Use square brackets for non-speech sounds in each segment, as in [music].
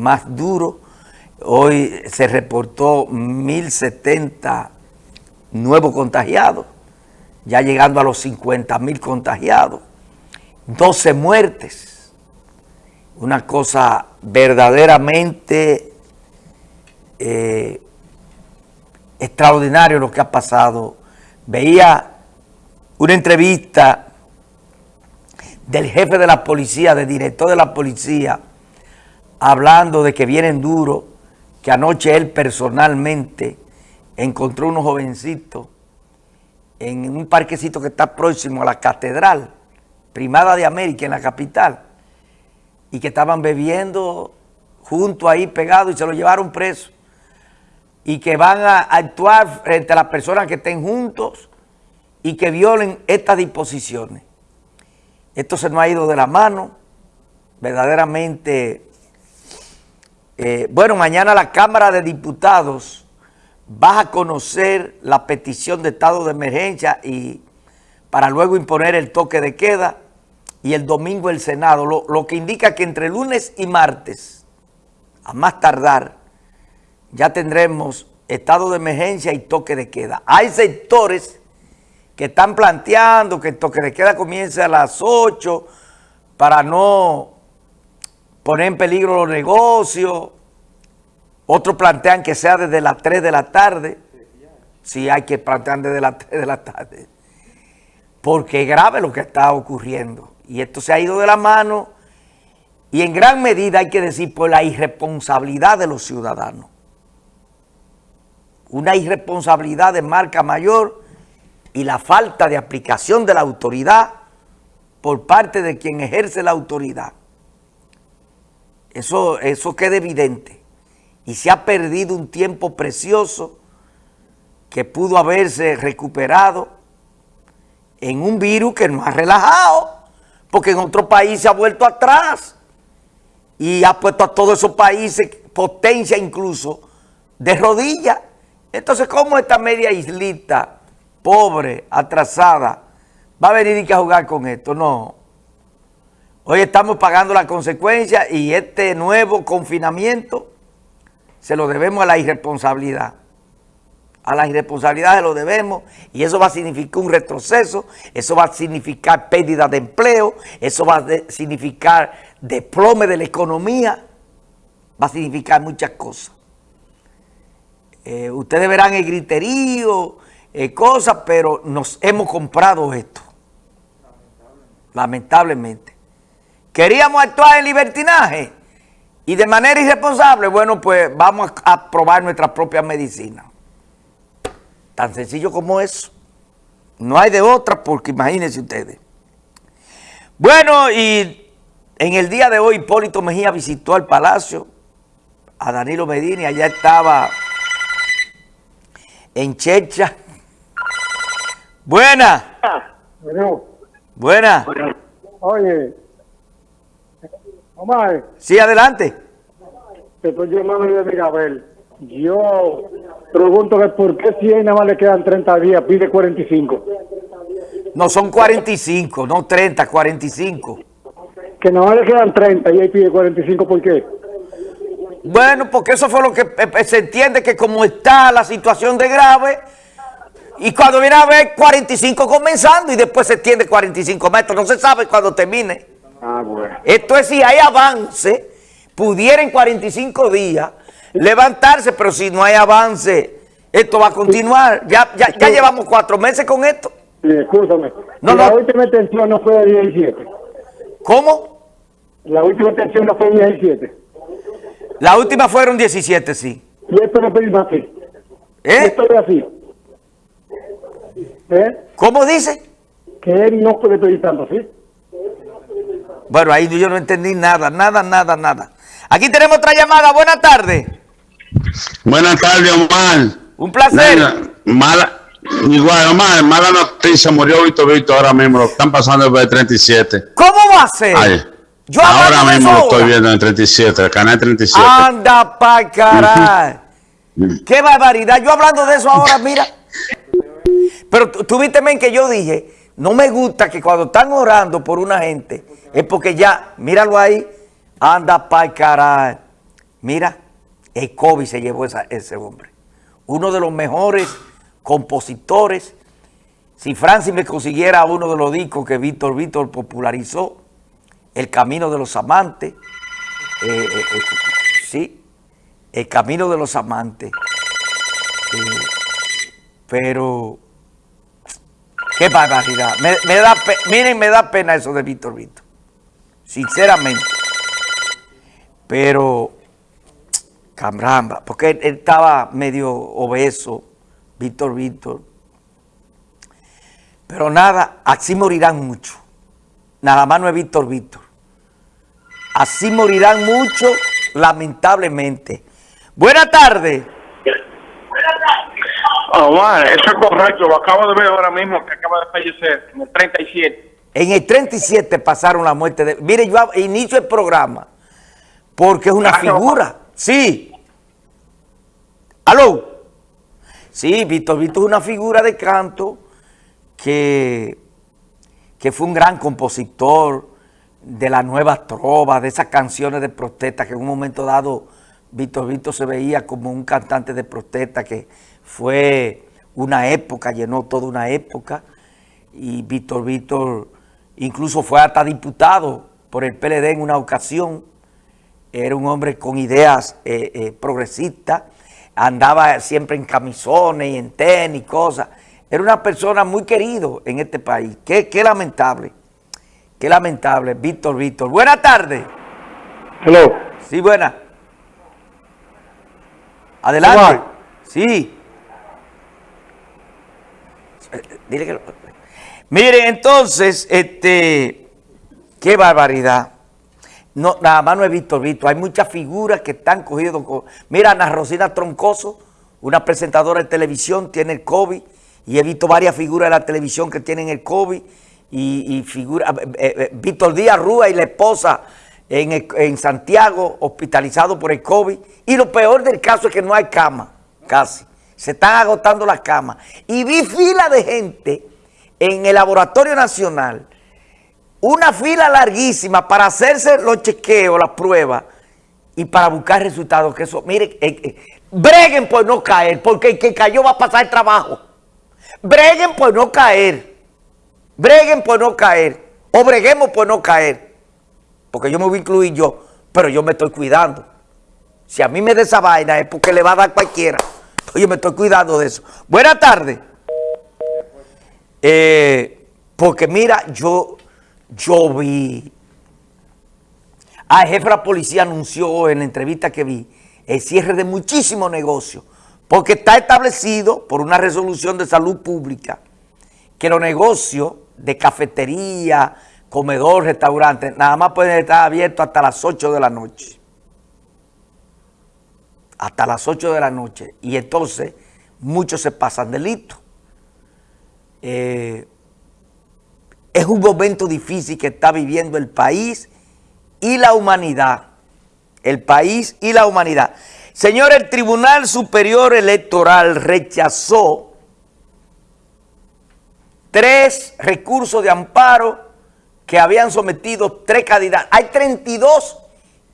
más duro. Hoy se reportó 1.070 nuevos contagiados, ya llegando a los 50.000 contagiados, 12 muertes. Una cosa verdaderamente eh, extraordinaria lo que ha pasado. Veía una entrevista del jefe de la policía, del director de la policía, hablando de que vienen duros, que anoche él personalmente encontró unos jovencitos en un parquecito que está próximo a la catedral, Primada de América, en la capital, y que estaban bebiendo junto ahí pegados y se lo llevaron preso, y que van a actuar frente a las personas que estén juntos y que violen estas disposiciones. Esto se nos ha ido de la mano, verdaderamente eh, bueno, mañana la Cámara de Diputados va a conocer la petición de estado de emergencia y para luego imponer el toque de queda y el domingo el Senado, lo, lo que indica que entre lunes y martes, a más tardar, ya tendremos estado de emergencia y toque de queda. Hay sectores que están planteando que el toque de queda comience a las 8 para no poner en peligro los negocios. Otros plantean que sea desde las 3 de la tarde. Sí, hay que plantear desde las 3 de la tarde. Porque es grave lo que está ocurriendo. Y esto se ha ido de la mano y en gran medida hay que decir por la irresponsabilidad de los ciudadanos. Una irresponsabilidad de marca mayor y la falta de aplicación de la autoridad por parte de quien ejerce la autoridad. Eso, eso queda evidente. Y se ha perdido un tiempo precioso que pudo haberse recuperado en un virus que no ha relajado, porque en otro país se ha vuelto atrás y ha puesto a todos esos países, potencia incluso, de rodillas. Entonces, ¿cómo esta media islita, pobre, atrasada, va a venir a jugar con esto? No. Hoy estamos pagando la consecuencia y este nuevo confinamiento se lo debemos a la irresponsabilidad. A la irresponsabilidad se lo debemos y eso va a significar un retroceso, eso va a significar pérdida de empleo, eso va a significar desplome de la economía, va a significar muchas cosas. Eh, ustedes verán el griterío, eh, cosas, pero nos hemos comprado esto. Lamentablemente. Queríamos actuar en libertinaje y de manera irresponsable, bueno, pues vamos a probar nuestra propia medicina. Tan sencillo como eso. No hay de otra porque imagínense ustedes. Bueno, y en el día de hoy Hipólito Mejía visitó al palacio a Danilo Medina y allá estaba en Checha. Buena. Bueno, Buena. oye, Omar, Sí, adelante. te estoy llamando de Mirabel. Yo pregunto que por qué si a nada más le quedan 30 días, pide 45. No, son 45, no 30, 45. Que nada más le quedan 30 y él pide 45, ¿por qué? Bueno, porque eso fue lo que eh, eh, se entiende que como está la situación de grave, y cuando viene a ver 45 comenzando y después se extiende 45 metros, no se sabe cuándo termine. Ah, bueno. Esto es si hay avance, pudiera en 45 días levantarse, pero si no hay avance, esto va a continuar. Ya, ya, ya llevamos cuatro meses con esto. Sí, escúchame. No, la última extensión no fue de 17. ¿Cómo? La última extensión no fue de 17. La última fueron 17, sí. Y esto no pedimos así. ¿Eh? esto es así. ¿Eh? ¿Cómo dice? Que él no puede pedir tanto, ¿sí? Bueno, ahí yo no entendí nada, nada, nada, nada. Aquí tenemos otra llamada. Buenas tardes. Buenas tardes, Omar. Un placer. Nena, mala, igual, Omar, mala noticia, murió Víctor Víctor ahora mismo, lo están pasando el B37. ¿Cómo va a ser? Ay, Yo ahora mismo lo estoy viendo en el 37, el canal 37. Anda pa' caray. [laughs] Qué barbaridad. Yo hablando de eso ahora, mira. Pero tú tú viste, men, que yo dije, no me gusta que cuando están orando por una gente, es porque ya, míralo ahí, anda pa' caray. Mira, el COVID se llevó esa, ese hombre. Uno de los mejores compositores. Si Francis me consiguiera uno de los discos que Víctor Víctor popularizó, El Camino de los Amantes, eh, eh, eh, sí, El Camino de los Amantes. pero, qué barbaridad. Me, da, miren, me da pena eso de Víctor Víctor. Sinceramente. Pero, caramba, porque él, estaba medio obeso, Víctor Víctor. Pero nada, así morirán muchos. Nada más no es Víctor Víctor. Así morirán muchos, lamentablemente. Buenas tardes. Omar, eso es correcto. Lo acabo de ver ahora mismo que acaba de fallecer en el 37. En el 37 pasaron la muerte de... Mire, yo inicio el programa porque es una figura. Sí. ¿Aló? Sí, Víctor Víctor es una figura de canto que, que fue un gran compositor de la nueva trova, de esas canciones de protesta que en un momento dado Víctor Víctor se veía como un cantante de protesta que fue una época, llenó toda una época y Víctor Víctor incluso fue hasta diputado por el PLD en una ocasión, era un hombre con ideas eh, eh, progresistas, andaba siempre en camisones y en tenis, cosas, era una persona muy querido en este país, qué, qué lamentable, qué lamentable, Víctor Víctor. Buenas tardes. Hello. Sí, buena. Adelante. Sí. Dile. Miren, entonces, este, qué barbaridad. No, nada más no he visto, visto. Hay muchas figuras que están cogidas. Mira, Ana Rosina Troncoso, una presentadora de televisión, tiene el COVID. Y he visto varias figuras de la televisión que tienen el COVID. Y, figura, eh, eh, eh, Víctor Díaz Rúa y la esposa en, en Santiago, hospitalizado por el COVID. Y lo peor del caso es que no hay cama, casi. Se están agotando las camas. Y vi fila de gente en el Laboratorio Nacional, una fila larguísima para hacerse los chequeos, las pruebas y para buscar resultados. Que eso, mire, eh, eh, breguen por no caer, porque el que cayó va a pasar trabajo. Breguen por no caer. Breguen por no caer. O breguemos por no caer. Porque yo me voy a incluir yo, pero yo me estoy cuidando. Si a mí me da esa vaina es porque le va a dar cualquiera. Yo me estoy cuidando de eso. Buenas tardes. Eh, porque mira, yo, yo vi, ah, el jefe de la policía anunció en la entrevista que vi el cierre de muchísimos negocios, porque está establecido por una resolución de salud pública que los negocios de cafetería, comedor, restaurante, nada más pueden estar abiertos hasta las 8 de la noche. Hasta las 8 de la noche. Y entonces muchos se pasan delitos. Eh, es un momento difícil que está viviendo el país y la humanidad. El país y la humanidad. Señor, el Tribunal Superior Electoral rechazó tres recursos de amparo que habían sometido tres candidatos. Hay 32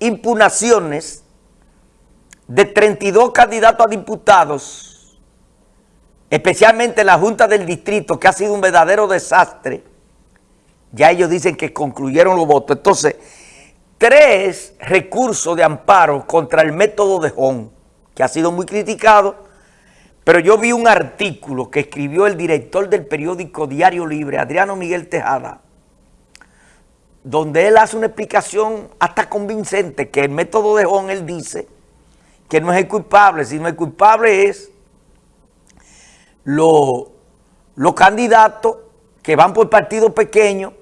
impugnaciones de 32 candidatos a diputados especialmente la Junta del Distrito, que ha sido un verdadero desastre, ya ellos dicen que concluyeron los votos. Entonces, tres recursos de amparo contra el método de Hong, que ha sido muy criticado, pero yo vi un artículo que escribió el director del periódico Diario Libre, Adriano Miguel Tejada, donde él hace una explicación hasta convincente que el método de Hong, él dice que no es el culpable, sino el culpable es los, candidatos que van por partidos pequeños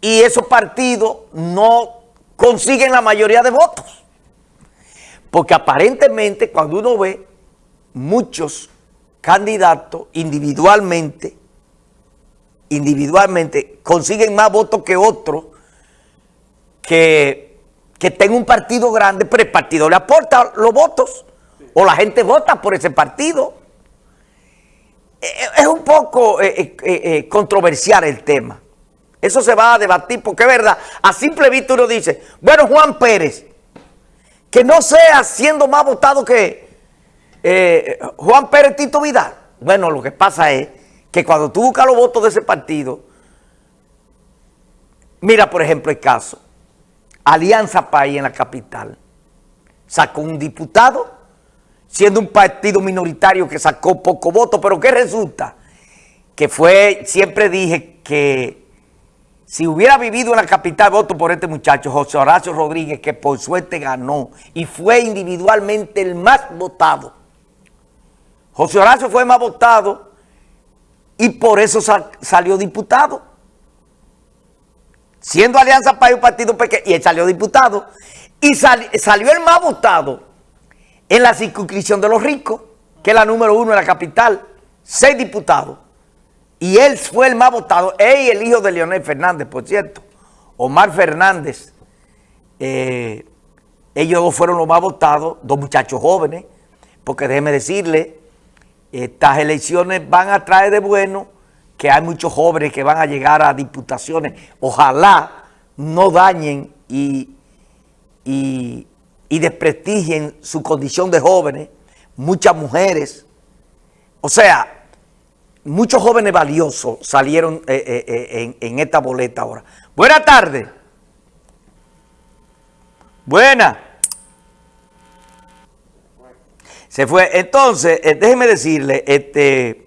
y esos partidos no consiguen la mayoría de votos. Porque aparentemente cuando uno ve muchos candidatos individualmente, individualmente consiguen más votos que otros que, que tenga un partido grande, pero el partido le aporta los votos o la gente vota por ese partido. Eh, es un poco eh, eh, controversial el tema. Eso se va a debatir porque es verdad. A simple vista uno dice, bueno, Juan Pérez, que no sea siendo más votado que eh, Juan Pérez Tito Vidal. Bueno, lo que pasa es que cuando tú buscas los votos de ese partido, mira por ejemplo el caso, Alianza País en la capital, sacó un diputado, siendo un partido minoritario que sacó poco voto, pero ¿qué resulta? Que fue, siempre dije que si hubiera vivido en la capital, voto por este muchacho, José Horacio Rodríguez, que por suerte ganó y fue individualmente el más votado. José Horacio fue más votado y por eso salió diputado. Siendo Alianza para un partido pequeño, y él salió diputado. Y salió el más votado en la circunscripción de los ricos, que es la número uno en la capital, seis diputados. Y él fue el más votado, él el hijo de Leonel Fernández, por cierto, Omar Fernández, eh, ellos dos fueron los más votados, dos muchachos jóvenes, porque déjeme decirle, estas elecciones van a traer de bueno que hay muchos jóvenes que van a llegar a diputaciones, ojalá no dañen y, y, y desprestigien su condición de jóvenes, muchas mujeres, o sea, muchos jóvenes valiosos salieron eh, eh, eh, en, esta boleta ahora. Buenas tardes. Buena. Se fue. Entonces, déjeme decirle, este,